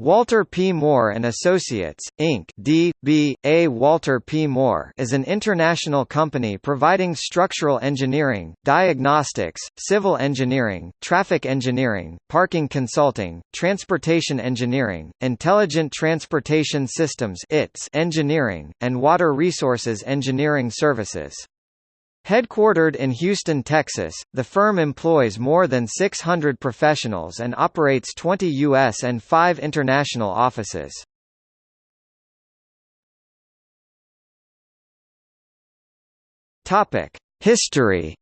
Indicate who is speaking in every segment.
Speaker 1: Walter P. Moore and Associates, Inc. D.B.A. Walter P. Moore is an international company providing structural engineering, diagnostics, civil engineering, traffic engineering, parking consulting, transportation engineering, intelligent transportation systems engineering, and water resources engineering services. Headquartered in Houston, Texas, the firm employs more than 600 professionals and operates 20 U.S. and 5 international offices. History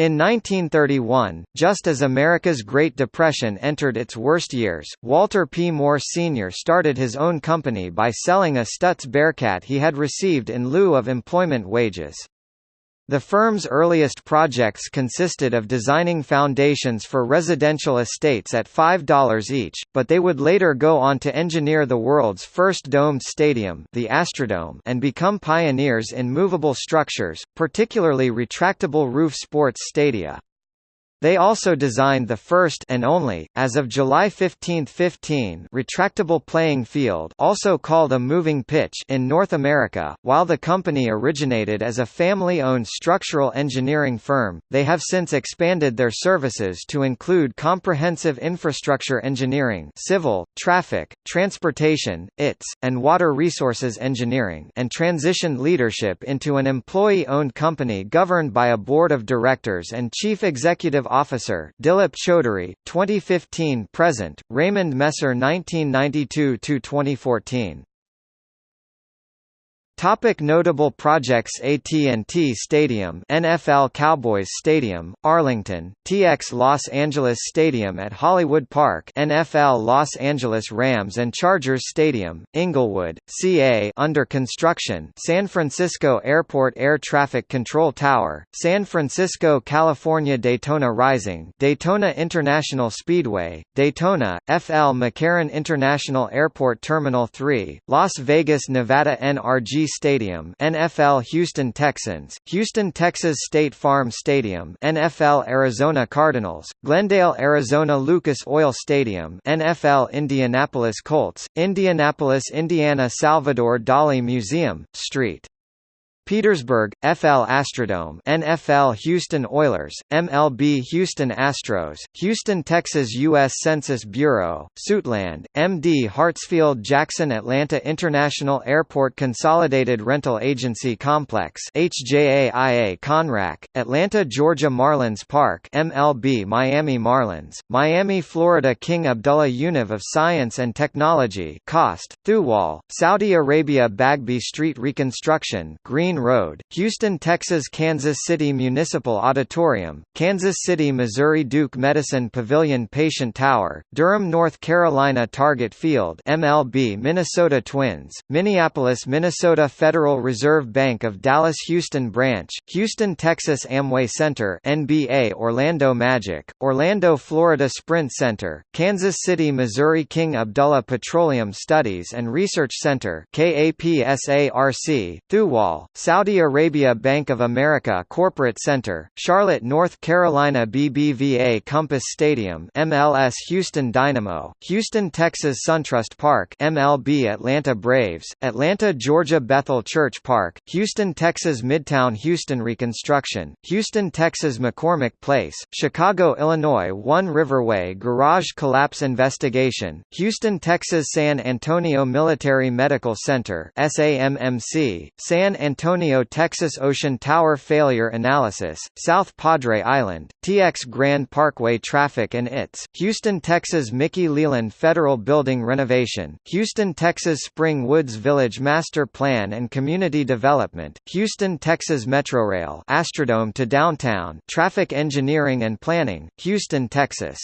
Speaker 1: In 1931, just as America's Great Depression entered its worst years, Walter P. Moore Sr. started his own company by selling a Stutz Bearcat he had received in lieu of employment wages. The firm's earliest projects consisted of designing foundations for residential estates at $5 each, but they would later go on to engineer the world's first domed stadium the Astrodome and become pioneers in movable structures, particularly retractable roof sports stadia. They also designed the first and only, as of July 15, 15, retractable playing field, also called a moving pitch, in North America. While the company originated as a family-owned structural engineering firm, they have since expanded their services to include comprehensive infrastructure engineering, civil, traffic, transportation, ITS, and water resources engineering, and transitioned leadership into an employee-owned company governed by a board of directors and chief executive Officer Dilip Chaudhuri, 2015 present, Raymond Messer 1992 to 2014. Topic notable projects AT&T Stadium NFL Cowboys Stadium, Arlington, TX Los Angeles Stadium at Hollywood Park NFL Los Angeles Rams and Chargers Stadium, Inglewood, CA under construction San Francisco Airport Air Traffic Control Tower, San Francisco California Daytona Rising Daytona International Speedway, Daytona, FL McCarran International Airport Terminal 3, Las Vegas Nevada NRG Stadium NFL Houston Texans, Houston Texas State Farm Stadium NFL Arizona Cardinals, Glendale Arizona Lucas Oil Stadium NFL Indianapolis Colts, Indianapolis Indiana Salvador Dali Museum, St. Petersburg, FL Astrodome NFL Houston Oilers, MLB Houston Astros, Houston Texas U.S. Census Bureau, Suitland, MD Hartsfield Jackson Atlanta International Airport Consolidated Rental Agency Complex HJAIA Conrac, Atlanta Georgia Marlins Park MLB Miami Marlins, Miami Florida King Abdullah Univ of Science and Technology KAUST, Thuwal, Saudi Arabia Bagby Street Reconstruction Green Road, Houston, Texas Kansas City Municipal Auditorium, Kansas City, Missouri Duke Medicine Pavilion Patient Tower, Durham, North Carolina Target Field MLB Minnesota Twins, Minneapolis, Minnesota Federal Reserve Bank of Dallas Houston Branch, Houston, Texas Amway Center NBA Orlando Magic, Orlando, Florida Sprint Center, Kansas City, Missouri King Abdullah Petroleum Studies and Research Center KAPSARC, Thuwal, Saudi Arabia Bank of America Corporate Center, Charlotte, North Carolina BBVA Compass Stadium MLS Houston Dynamo, Houston, Texas SunTrust Park MLB Atlanta Braves, Atlanta, Georgia Bethel Church Park, Houston, Texas Midtown Houston Reconstruction, Houston, Texas McCormick Place, Chicago, Illinois One Riverway Garage Collapse Investigation, Houston, Texas San Antonio Military Medical Center SAMMC, San Antonio Antonio Texas Ocean Tower Failure Analysis, South Padre Island, TX Grand Parkway Traffic and ITS, Houston Texas Mickey Leland Federal Building Renovation, Houston Texas Spring Woods Village Master Plan and Community Development, Houston Texas Metrorail Astrodome to Downtown Traffic Engineering and Planning, Houston Texas